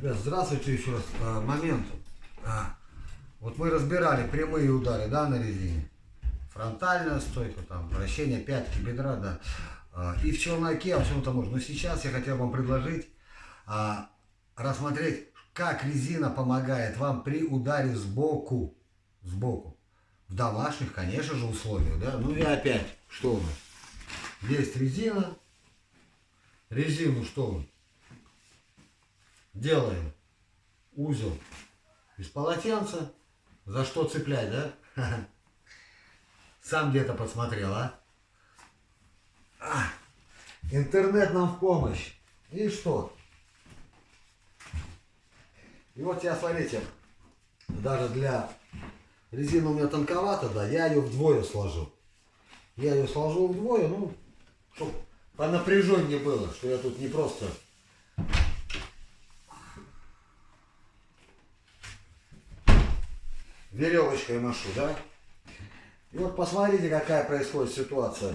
Ребят, здравствуйте еще раз. Момент. А, вот мы разбирали прямые удары, да, на резине. Фронтальная стойка, там, вращение пятки, бедра, да. А, и в челноке, а всем тому же. Но сейчас я хотел вам предложить а, рассмотреть, как резина помогает вам при ударе сбоку. Сбоку. В домашних, конечно же, условиях, да. Ну и опять, что у нас? Есть резина. Резину что? Делаем узел из полотенца. За что цеплять, да? Сам где-то посмотрел, а? а? Интернет нам в помощь. И что? И вот я, смотрите, даже для резины у меня тонковато, да, я ее вдвое сложу. Я ее сложу вдвое, ну, чтобы по напряженнее было, что я тут не просто веревочкой машу, да? И вот посмотрите, какая происходит ситуация.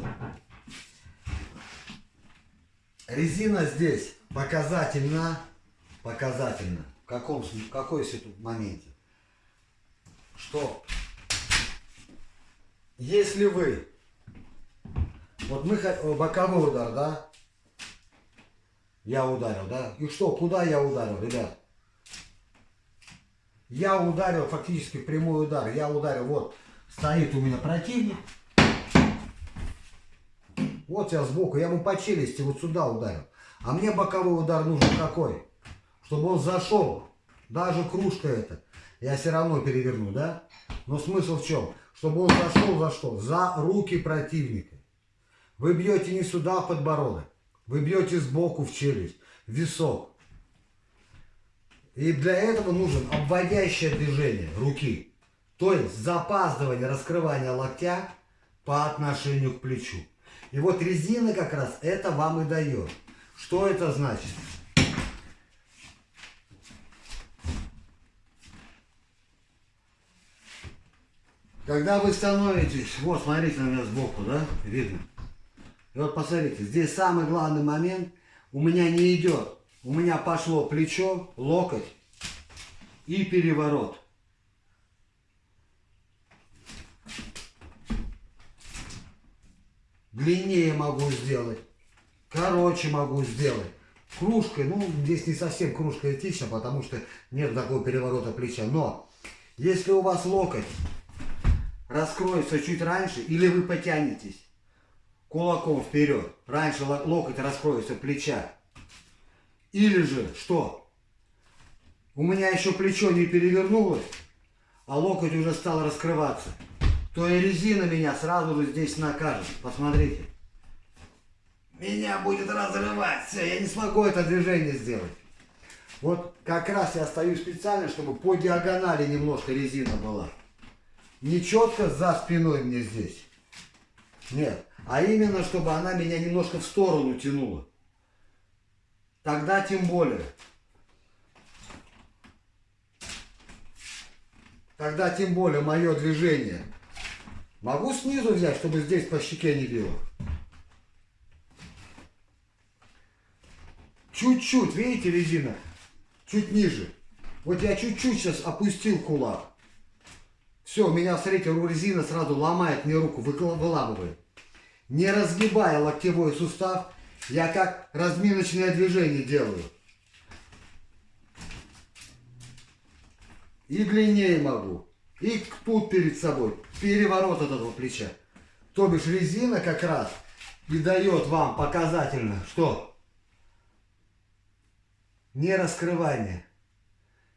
Резина здесь показательно, показательно, в каком, в какой моменте, что если вы, вот мы, боковой удар, да, я ударил, да, и что, куда я ударил, ребят? Я ударил фактически прямой удар. Я ударил, вот, стоит у меня противник. Вот я сбоку, я ему по челюсти вот сюда ударил. А мне боковой удар нужен какой? Чтобы он зашел. Даже кружка эта. Я все равно переверну, да? Но смысл в чем? Чтобы он зашел за что? За руки противника. Вы бьете не сюда подбородок. Вы бьете сбоку в челюсть, в висок. И для этого нужен обводящее движение руки. То есть запаздывание раскрывания локтя по отношению к плечу. И вот резина как раз это вам и дает. Что это значит? Когда вы становитесь, вот смотрите на меня сбоку, да, видно? И вот посмотрите, здесь самый главный момент, у меня не идет у меня пошло плечо, локоть и переворот. Длиннее могу сделать, короче могу сделать. Кружкой, ну здесь не совсем кружка этична, потому что нет такого переворота плеча. Но если у вас локоть раскроется чуть раньше, или вы потянетесь кулаком вперед, раньше локоть раскроется плеча, или же что? У меня еще плечо не перевернулось, а локоть уже стал раскрываться. То и резина меня сразу же здесь накажет. Посмотрите. Меня будет разрывать. Все, я не смогу это движение сделать. Вот как раз я стою специально, чтобы по диагонали немножко резина была. Не четко за спиной мне здесь. Нет. А именно, чтобы она меня немножко в сторону тянула. Тогда тем более. Тогда тем более мое движение. Могу снизу взять, чтобы здесь по щеке не било. Чуть-чуть, видите, резина? Чуть ниже. Вот я чуть-чуть сейчас опустил кулак. Все, меня, смотрите, резина сразу ломает мне руку, выламывает. Не разгибая локтевой сустав, я как разминочное движение делаю. И длиннее могу. И тут перед собой. Переворот от этого плеча. То бишь резина как раз и дает вам показательно, что не раскрывание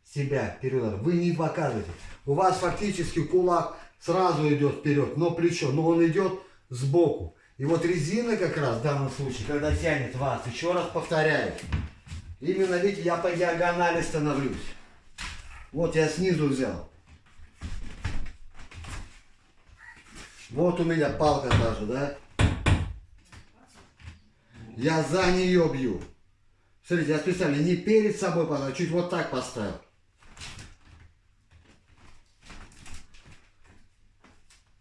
себя перед Вы не показываете. У вас фактически кулак сразу идет вперед, но плечо, но он идет сбоку. И вот резина как раз в данном случае, когда тянет вас, еще раз повторяю, именно видите, я по диагонали становлюсь. Вот я снизу взял. Вот у меня палка даже, да? Я за нее бью. Смотрите, я специально не перед собой поставил, а чуть вот так поставил.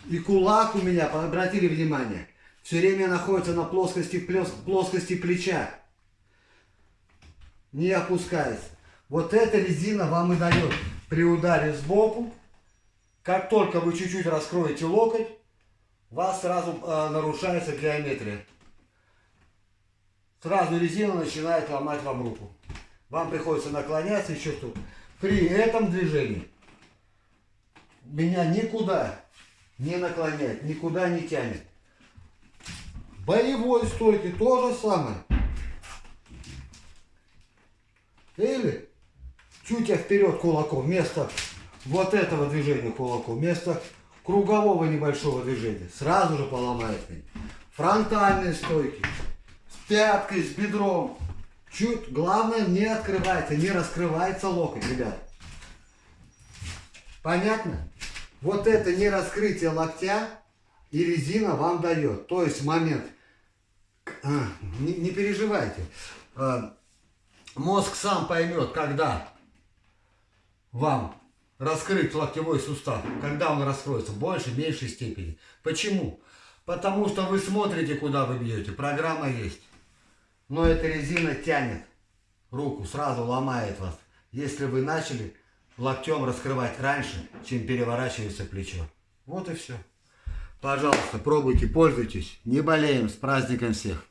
И кулак у меня, обратили внимание, все время находится на плоскости, плоскости плеча. Не опускается. Вот эта резина вам и дает при ударе сбоку. Как только вы чуть-чуть раскроете локоть, у вас сразу э, нарушается геометрия. Сразу резина начинает ломать вам руку. Вам приходится наклоняться еще тут. При этом движении меня никуда не наклоняет, никуда не тянет. Боевой стойки то же самое. Или чуть вперед кулаком, вместо вот этого движения кулаком, вместо кругового небольшого движения, сразу же поломает меня. Фронтальные стойки, с пяткой, с бедром. Чуть, главное, не открывается, не раскрывается локоть, ребят. Понятно? Вот это не раскрытие локтя и резина вам дает. То есть момент, не, не переживайте, а, мозг сам поймет, когда вам раскрыть локтевой сустав, когда он раскроется, в большей, меньшей степени. Почему? Потому что вы смотрите, куда вы бьете, программа есть. Но эта резина тянет руку, сразу ломает вас, если вы начали локтем раскрывать раньше, чем переворачивается плечо. Вот и все. Пожалуйста, пробуйте, пользуйтесь. Не болеем. С праздником всех.